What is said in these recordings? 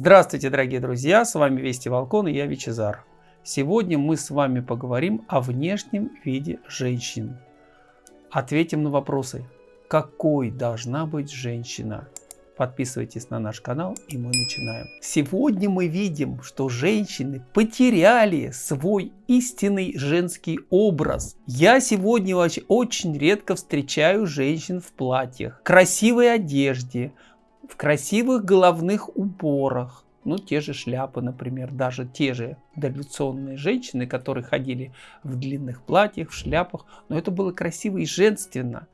Здравствуйте, дорогие друзья, с вами Вести Волкон и я Вичезар. Сегодня мы с вами поговорим о внешнем виде женщин. Ответим на вопросы, какой должна быть женщина? Подписывайтесь на наш канал и мы начинаем. Сегодня мы видим, что женщины потеряли свой истинный женский образ. Я сегодня очень редко встречаю женщин в платьях, красивой одежде, в красивых головных уборах, ну, те же шляпы, например, даже те же дореволюционные женщины, которые ходили в длинных платьях, в шляпах, но это было красиво и женственно.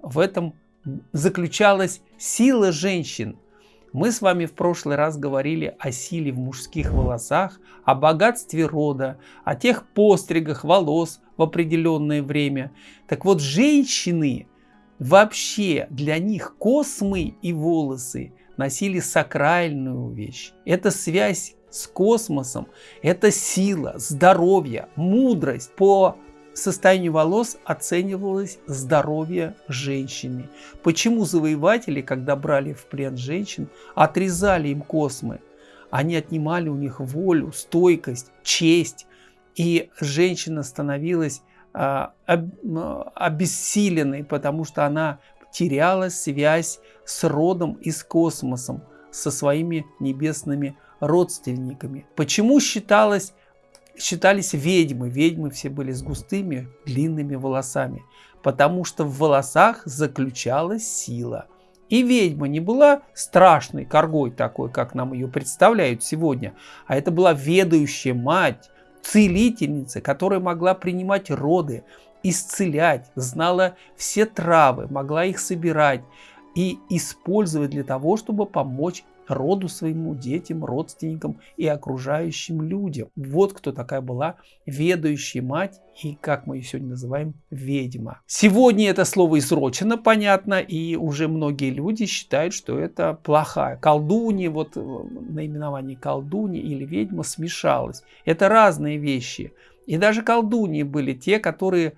В этом заключалась сила женщин. Мы с вами в прошлый раз говорили о силе в мужских волосах, о богатстве рода, о тех постригах волос в определенное время. Так вот, женщины Вообще для них космы и волосы носили сакральную вещь. Это связь с космосом, это сила, здоровье, мудрость. По состоянию волос оценивалось здоровье женщины. Почему завоеватели, когда брали в плен женщин, отрезали им космы? Они отнимали у них волю, стойкость, честь. И женщина становилась обессиленной, потому что она теряла связь с родом и с космосом, со своими небесными родственниками. Почему считалось, считались ведьмы? Ведьмы все были с густыми длинными волосами, потому что в волосах заключалась сила. И ведьма не была страшной коргой такой, как нам ее представляют сегодня, а это была ведающая мать, целительница, которая могла принимать роды, исцелять, знала все травы, могла их собирать и использовать для того, чтобы помочь роду своему, детям, родственникам и окружающим людям. Вот кто такая была ведающая мать и, как мы ее сегодня называем, ведьма. Сегодня это слово изрочено, понятно, и уже многие люди считают, что это плохая. Колдунья, вот э, наименование колдунья или ведьма смешалось. Это разные вещи. И даже колдуньи были те, которые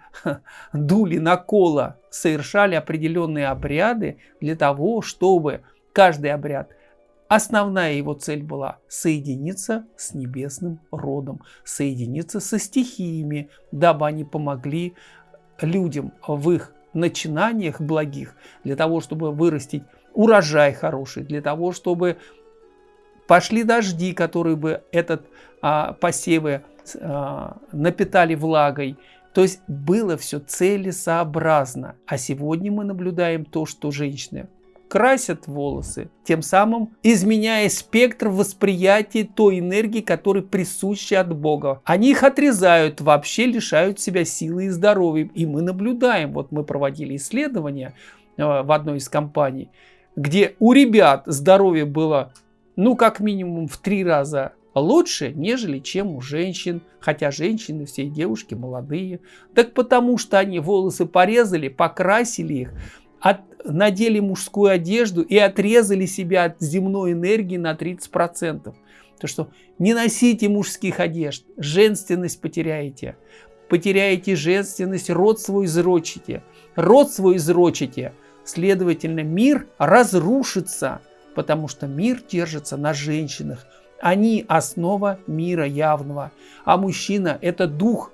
дули на коло, совершали определенные обряды для того, чтобы каждый обряд – Основная его цель была соединиться с небесным родом, соединиться со стихиями, дабы они помогли людям в их начинаниях благих, для того, чтобы вырастить урожай хороший, для того, чтобы пошли дожди, которые бы этот а, посевы а, напитали влагой. То есть было все целесообразно. А сегодня мы наблюдаем то, что женщины красят волосы, тем самым изменяя спектр восприятия той энергии, которая присуща от Бога. Они их отрезают, вообще лишают себя силы и здоровья. И мы наблюдаем, вот мы проводили исследования э, в одной из компаний, где у ребят здоровье было, ну, как минимум в три раза лучше, нежели чем у женщин. Хотя женщины, все девушки молодые. Так потому что они волосы порезали, покрасили их, от, надели мужскую одежду и отрезали себя от земной энергии на 30%. То что не носите мужских одежд, женственность потеряете. Потеряете женственность, род свой изрочите. Род свой изрочите. Следовательно, мир разрушится, потому что мир держится на женщинах. Они основа мира явного. А мужчина – это дух,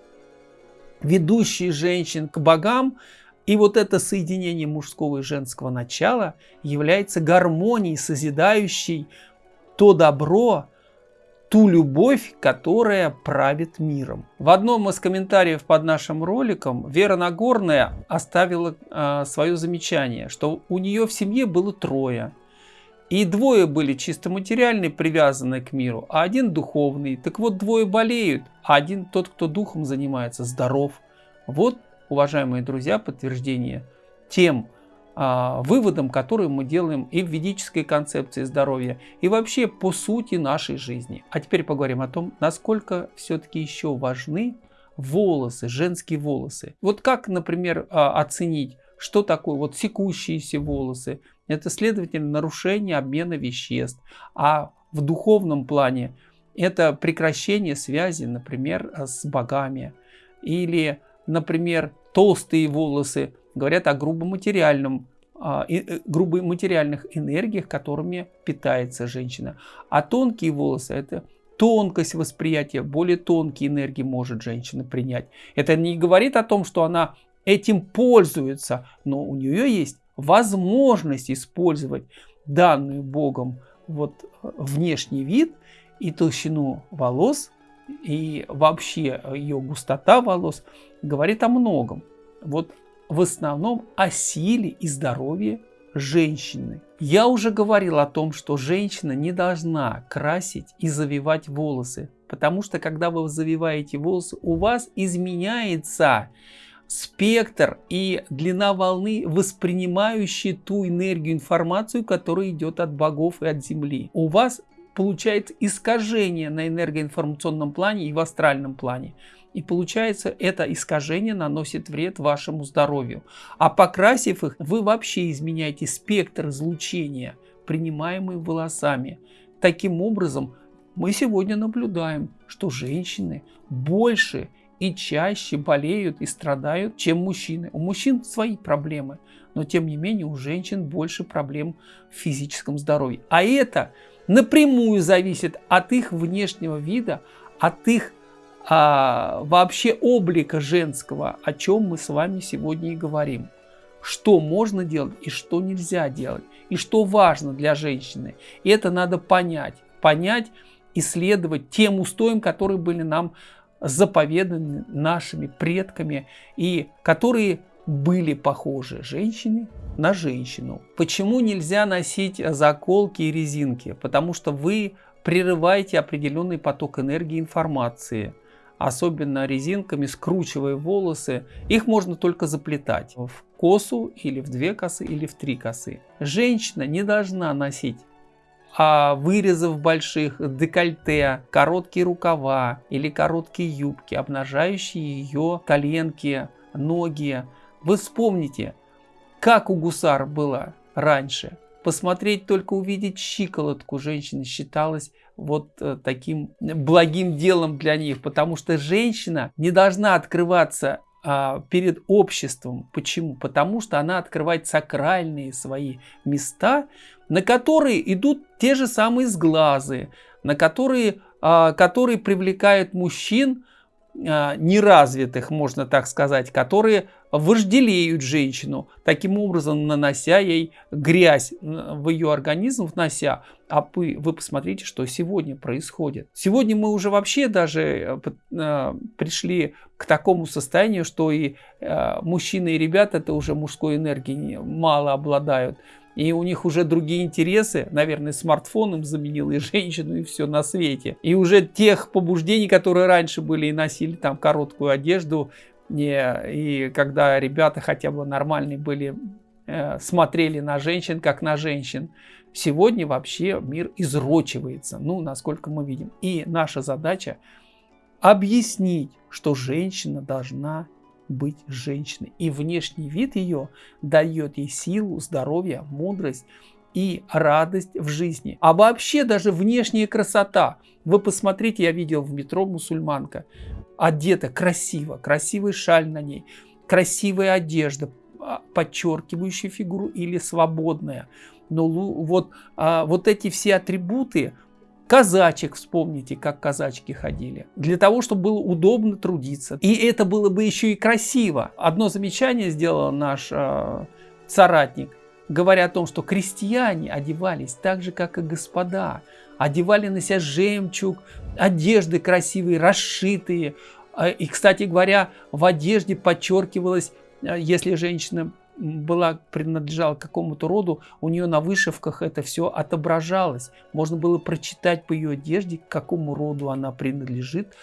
ведущий женщин к богам, и вот это соединение мужского и женского начала является гармонией, созидающей то добро, ту любовь, которая правит миром. В одном из комментариев под нашим роликом Вера Нагорная оставила э, свое замечание, что у нее в семье было трое. И двое были чисто материальные, привязанные к миру, а один духовный. Так вот, двое болеют, а один, тот, кто духом занимается, здоров. Вот уважаемые друзья, подтверждение тем а, выводам, которые мы делаем и в ведической концепции здоровья, и вообще по сути нашей жизни. А теперь поговорим о том, насколько все-таки еще важны волосы, женские волосы. Вот как, например, а, оценить, что такое вот секущиеся волосы? Это, следовательно, нарушение обмена веществ. А в духовном плане это прекращение связи, например, с богами. Или, например, толстые волосы говорят о грубом материальном а, э, грубо материальных энергиях, которыми питается женщина. А тонкие волосы – это тонкость восприятия, более тонкие энергии может женщина принять. Это не говорит о том, что она этим пользуется, но у нее есть возможность использовать данную Богом вот внешний вид и толщину волос, и вообще ее густота волос говорит о многом. Вот в основном о силе и здоровье женщины. Я уже говорил о том, что женщина не должна красить и завивать волосы, потому что когда вы завиваете волосы, у вас изменяется спектр и длина волны, воспринимающие ту энергию, информацию, которая идет от богов и от Земли. У вас получается искажение на энергоинформационном плане и в астральном плане. И получается, это искажение наносит вред вашему здоровью. А покрасив их, вы вообще изменяете спектр излучения, принимаемый волосами. Таким образом, мы сегодня наблюдаем, что женщины больше и чаще болеют и страдают, чем мужчины. У мужчин свои проблемы, но тем не менее у женщин больше проблем в физическом здоровье. А это напрямую зависит от их внешнего вида, от их а, вообще облика женского, о чем мы с вами сегодня и говорим. Что можно делать и что нельзя делать, и что важно для женщины. И это надо понять. Понять, исследовать тем устоям, которые были нам заповеданы нашими предками и которые были похожи женщине на женщину. Почему нельзя носить заколки и резинки? Потому что вы прерываете определенный поток энергии информации особенно резинками, скручивая волосы. Их можно только заплетать в косу или в две косы или в три косы. Женщина не должна носить а вырезов больших, декольте, короткие рукава или короткие юбки, обнажающие ее коленки, ноги. Вы вспомните, как у гусар было раньше. Посмотреть только увидеть щиколотку женщины считалось вот э, таким благим делом для них, потому что женщина не должна открываться перед обществом. Почему? Потому что она открывает сакральные свои места, на которые идут те же самые сглазы, на которые, а, которые привлекают мужчин, а, неразвитых, можно так сказать, которые вожделеют женщину, таким образом нанося ей грязь в ее организм, внося. А вы, вы посмотрите, что сегодня происходит. Сегодня мы уже вообще даже э, э, пришли к такому состоянию, что и э, мужчины и ребята это уже мужской энергии мало обладают. И у них уже другие интересы. Наверное, смартфон им заменил и женщину, и все на свете. И уже тех побуждений, которые раньше были и носили там короткую одежду, не, и когда ребята хотя бы нормальные были, э, смотрели на женщин, как на женщин. Сегодня вообще мир изрочивается, ну, насколько мы видим. И наша задача объяснить, что женщина должна быть женщиной. И внешний вид ее дает ей силу, здоровье, мудрость и радость в жизни. А вообще даже внешняя красота. Вы посмотрите, я видел в метро мусульманка, одета красиво, красивый шаль на ней, красивая одежда, а, подчеркивающая фигуру или свободная. Но вот, а, вот эти все атрибуты, Казачек, вспомните, как казачки ходили. Для того, чтобы было удобно трудиться. И это было бы еще и красиво. Одно замечание сделал наш э, соратник, говоря о том, что крестьяне одевались так же, как и господа. Одевали на себя жемчуг, одежды красивые, расшитые. А, и, кстати говоря, в одежде подчеркивалось, э, если женщина была, принадлежала какому-то роду, у нее на вышивках это все отображалось. Можно было прочитать по ее одежде, к какому роду она принадлежит,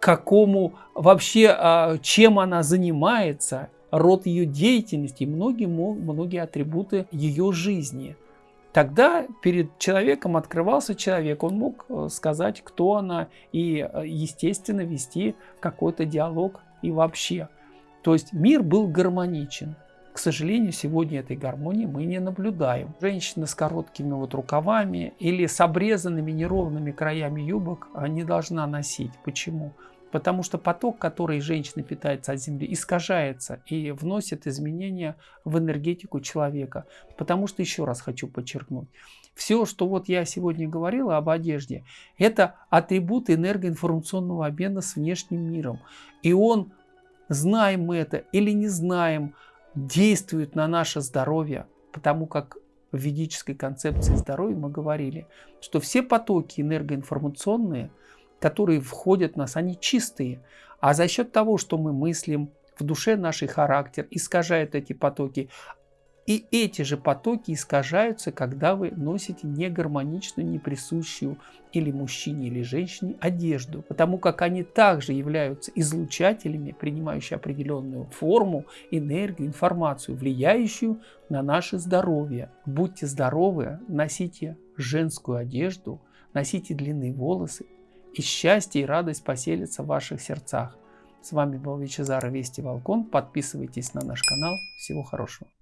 какому вообще, а, чем она занимается, род ее деятельности многие, многие атрибуты ее жизни. Тогда перед человеком открывался человек, он мог э, сказать, кто она, и, э, естественно, вести какой-то диалог и вообще. То есть мир был гармоничен. К сожалению, сегодня этой гармонии мы не наблюдаем. Женщины с короткими вот рукавами или с обрезанными неровными краями юбок не должна носить. Почему? Потому что поток, который женщина питается от Земли, искажается и вносит изменения в энергетику человека. Потому что, еще раз хочу подчеркнуть, все, что вот я сегодня говорила об одежде, это атрибут энергоинформационного обмена с внешним миром. И он, знаем мы это или не знаем, действует на наше здоровье, потому как в ведической концепции здоровья мы говорили, что все потоки энергоинформационные, которые входят в нас, они чистые. А за счет того, что мы мыслим, в душе наш характер искажает эти потоки, и эти же потоки искажаются, когда вы носите негармоничную, неприсущую или мужчине, или женщине одежду, потому как они также являются излучателями, принимающими определенную форму, энергию, информацию, влияющую на наше здоровье. Будьте здоровы, носите женскую одежду, носите длинные волосы, и счастье и радость поселятся в ваших сердцах. С вами был Вичезар Вести Волкон. Подписывайтесь на наш канал. Всего хорошего.